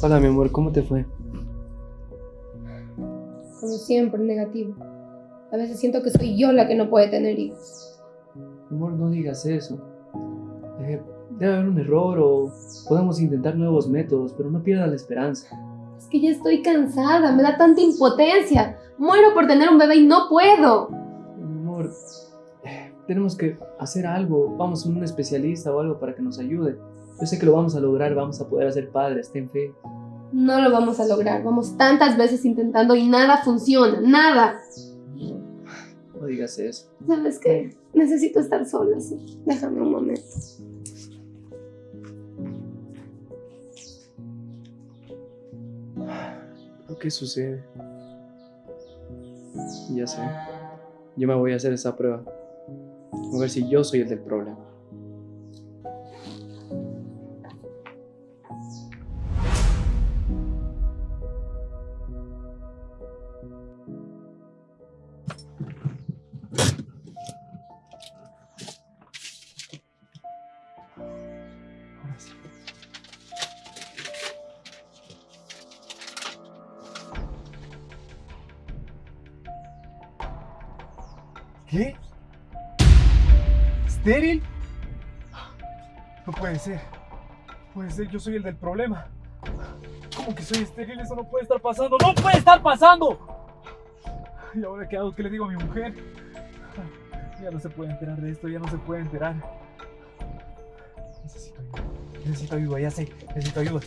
Hola, mi amor, ¿cómo te fue? Como siempre, negativo. A veces siento que soy yo la que no puede tener hijos. Amor, no digas eso. Eh, debe haber un error o podemos intentar nuevos métodos, pero no pierdas la esperanza. Es que ya estoy cansada, me da tanta impotencia. Muero por tener un bebé y no puedo. Amor, eh, tenemos que hacer algo. Vamos a un especialista o algo para que nos ayude. Yo sé que lo vamos a lograr, vamos a poder hacer padres, ten fe. No lo vamos a lograr. Vamos tantas veces intentando y nada funciona, nada. Digas eso. ¿Sabes qué? Necesito estar sola, sí. Déjame un momento. ¿Pero qué sucede? Ya sé. Yo me voy a hacer esa prueba. A ver si yo soy el del problema. ¿Qué? ¿Estéril? No puede ser. Puede ser, yo soy el del problema. ¿Cómo que soy estéril? Eso no puede estar pasando. ¡No puede estar pasando! ¿Y ahora qué hago? ¿Qué le digo a mi mujer? Ya no se puede enterar de esto, ya no se puede enterar. Necesito ayuda. Necesito ayuda, ya sé. Necesito ayuda.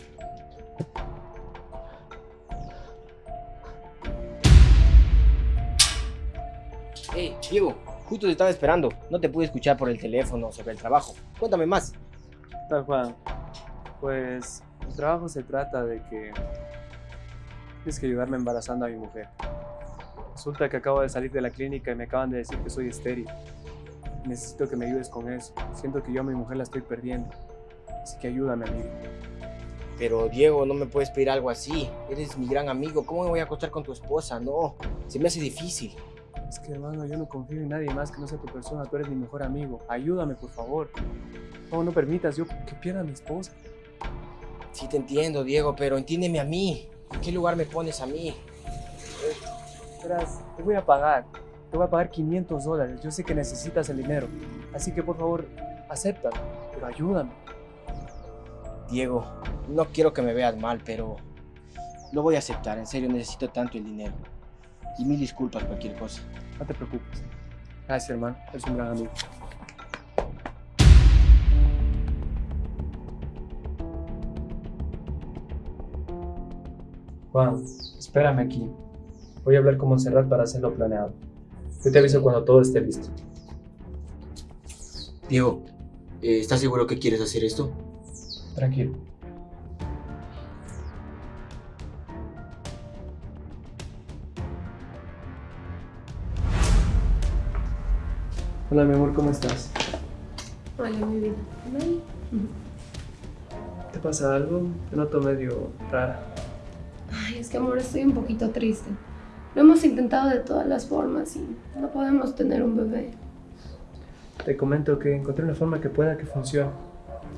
Diego, justo te estaba esperando. No te pude escuchar por el teléfono sobre el trabajo. Cuéntame más. Tal Juan. Pues el trabajo se trata de que tienes que ayudarme embarazando a mi mujer. Resulta que acabo de salir de la clínica y me acaban de decir que soy estéril. Necesito que me ayudes con eso. Siento que yo a mi mujer la estoy perdiendo. Así que ayúdame, amigo. Pero Diego, no me puedes pedir algo así. Eres mi gran amigo. ¿Cómo me voy a acostar con tu esposa? No, se me hace difícil. Es que hermano, yo no confío en nadie más que no sea tu persona. Tú eres mi mejor amigo. Ayúdame, por favor. No, no permitas yo que pierda a mi esposa. Sí te entiendo, Diego, pero entiéndeme a mí. ¿En qué lugar me pones a mí? Verás, te voy a pagar. Te voy a pagar 500 dólares. Yo sé que necesitas el dinero. Así que por favor, acéptalo. Pero ayúdame. Diego, no quiero que me veas mal, pero lo voy a aceptar. En serio, necesito tanto el dinero. Y mil disculpas cualquier cosa. No te preocupes. Gracias, hermano. Eres un gran amigo. Juan, espérame aquí. Voy a hablar con Montserrat para hacerlo planeado. Yo te aviso cuando todo esté listo. Diego, eh, ¿estás seguro que quieres hacer esto? Tranquilo. Hola, mi amor, ¿cómo estás? Hola, mi vida. ¿Te pasa algo? Te noto medio rara. Ay, es que amor, estoy un poquito triste. Lo hemos intentado de todas las formas y no podemos tener un bebé. Te comento que encontré una forma que pueda que funcione.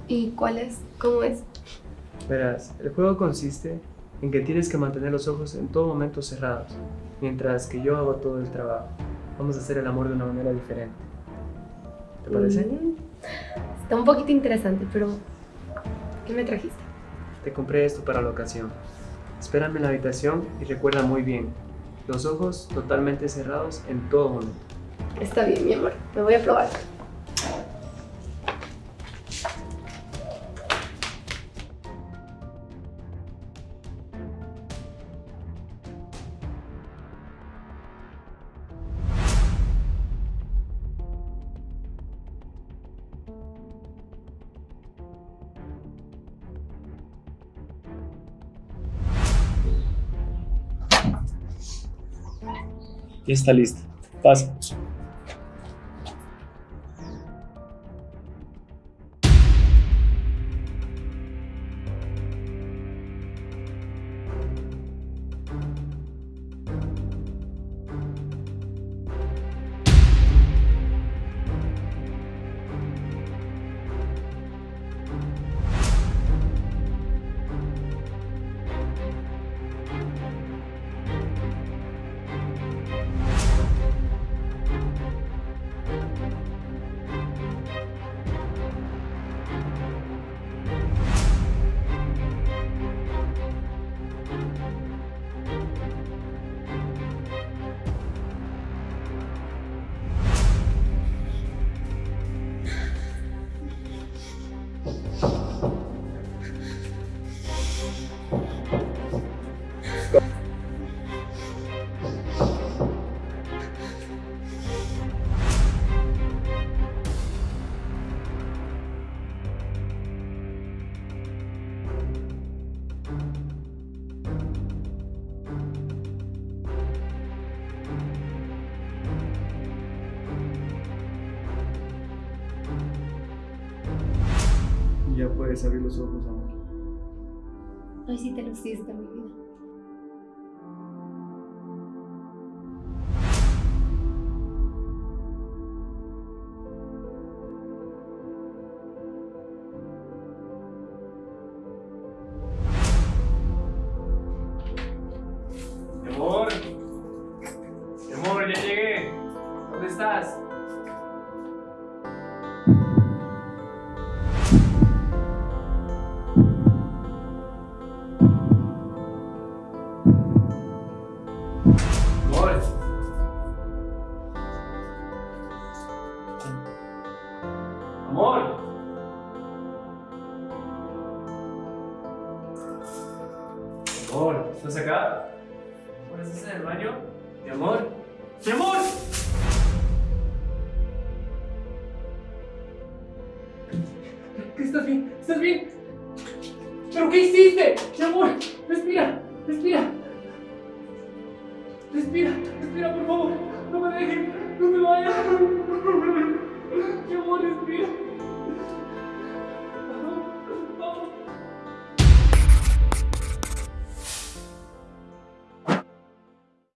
¿Y cuál es? ¿Cómo es? Verás, el juego consiste en que tienes que mantener los ojos en todo momento cerrados, mientras que yo hago todo el trabajo. Vamos a hacer el amor de una manera diferente. ¿Te parece? Mm, Está un poquito interesante, pero ¿qué me trajiste? Te compré esto para la ocasión. Espérame en la habitación y recuerda muy bien, los ojos totalmente cerrados en todo momento. Está bien, mi amor. Me voy a probar. Y está listo. Pasa. Ya puedes abrir los ojos, amor. Hoy sí te luciste, mi vida. Mi amor. Mi amor, ya llegué. ¿Dónde estás? Amor, ¿estás acá? ¿estás en el baño? Mi amor. ¡Mi amor! ¿Estás bien? ¿Estás bien? ¿Pero qué hiciste? Mi amor, respira, respira. Respira, respira, por favor. No me dejes, no me vayas. Mi amor, respira.